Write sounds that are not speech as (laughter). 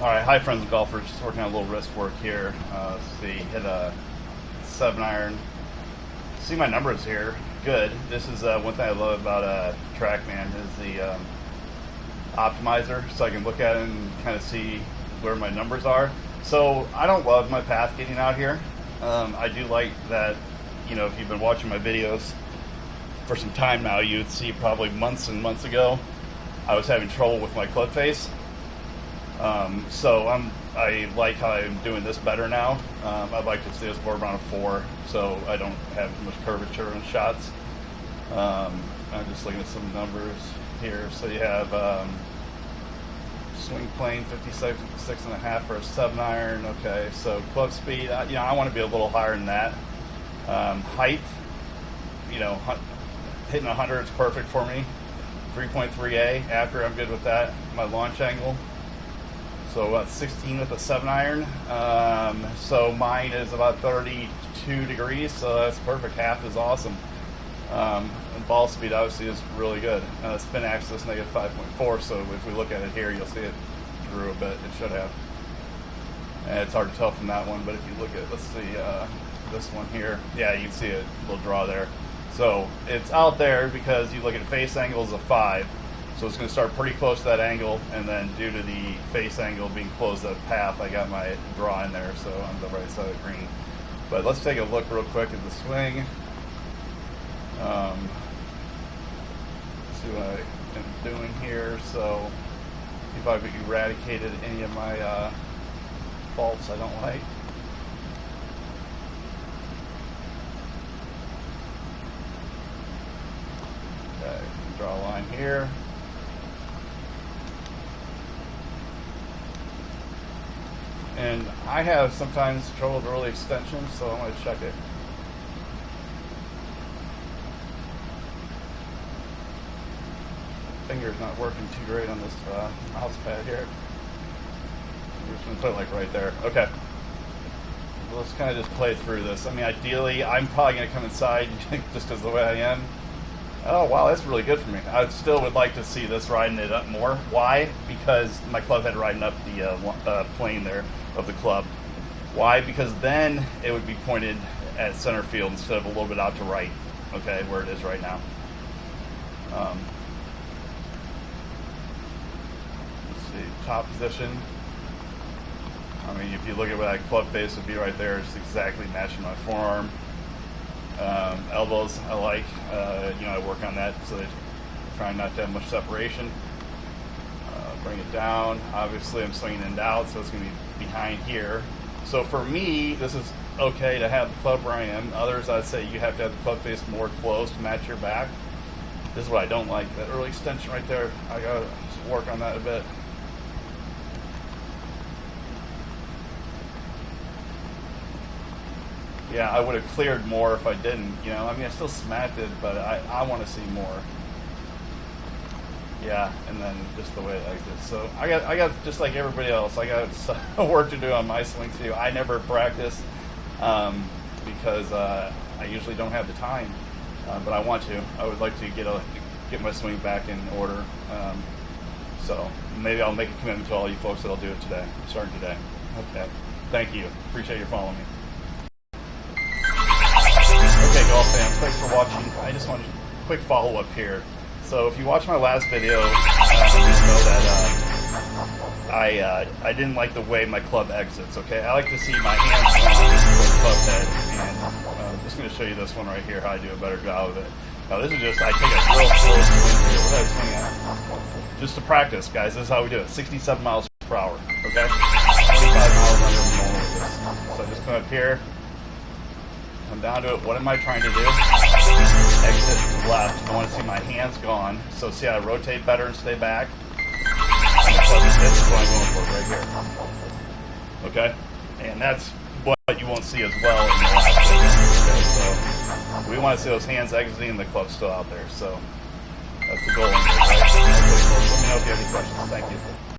All right, hi friends and golfers. Just working on a little wrist work here. Uh, let's see, hit a seven iron. See my numbers here. Good. This is uh, one thing I love about uh, TrackMan is the um, optimizer, so I can look at it and kind of see where my numbers are. So I don't love my path getting out here. Um, I do like that. You know, if you've been watching my videos for some time now, you'd see probably months and months ago I was having trouble with my club face um, so I'm I like how I'm doing this better now. Um, I'd like to see this more around a four, so I don't have much curvature in shots. Um, I'm just looking at some numbers here. So you have um, swing plane 56 six and a half for a seven iron. Okay, so club speed. Uh, you know, I want to be a little higher than that. Um, height, you know, hitting 100 is perfect for me. 3.3A after I'm good with that. My launch angle so about 16 with a 7 iron. Um, so mine is about 32 degrees, so that's perfect. Half is awesome. Um, ball speed obviously is really good. Uh, spin axis negative 5.4, so if we look at it here, you'll see it drew a bit. It should have. And it's hard to tell from that one, but if you look at, let's see, uh, this one here, yeah, you can see a little draw there. So it's out there because you look at face angles of 5, so it's going to start pretty close to that angle, and then due to the face angle being close to the path, I got my draw in there, so on the right side of the green. But let's take a look real quick at the swing. Um, see what I am doing here. So, if I've eradicated any of my uh, faults I don't like. Okay, draw a line here. And I have sometimes trouble with early extensions, so I'm going to check it. Finger's not working too great on this uh, mouse pad here. I'm just going to put it like right there. Okay. Let's kind of just play through this. I mean, ideally, I'm probably going to come inside (laughs) just because the way I am. Oh, wow, that's really good for me. I still would like to see this riding it up more. Why? Because my club head riding up the uh, uh, plane there of the club. Why? Because then it would be pointed at center field instead of a little bit out to right, okay, where it is right now. Um, let's see, top position. I mean, if you look at where that club face would be right there, it's exactly matching my forearm. Um, elbows, I like. Uh, you know, I work on that so that trying not to have much separation. Uh, bring it down. Obviously, I'm swinging it out, so it's going to be behind here. So for me, this is okay to have the club where I am. Others, I'd say you have to have the club face more close to match your back. This is what I don't like. That early extension right there, I gotta work on that a bit. Yeah, I would have cleared more if I didn't, you know. I mean, I still smacked it, but I, I want to see more. Yeah, and then just the way it exits. So I got, I got just like everybody else, I got (laughs) work to do on my swing too. I never practice um, because uh, I usually don't have the time, uh, but I want to. I would like to get a get my swing back in order. Um, so maybe I'll make a commitment to all you folks that I'll do it today, starting today. Okay. Thank you. Appreciate your following me. Thanks for watching. I just want a quick follow up here. So if you watch my last video, uh, you know that uh, I uh, I didn't like the way my club exits. Okay, I like to see my hands on the club head, and uh, I'm just going to show you this one right here how I do a better job of it. Now this is just I take a real I? Just to practice, guys. This is how we do it. 67 miles per hour. Okay, 25 miles under normal. So just come up here, come down to it. What am I trying to do? exit left. I want to see my hands gone. So see how I rotate better and stay back? This is what I'm going for right here. Okay? And that's what you won't see as well. Okay, so we want to see those hands exiting and the club still out there. So that's the goal. Let me know if you have any questions. Thank you.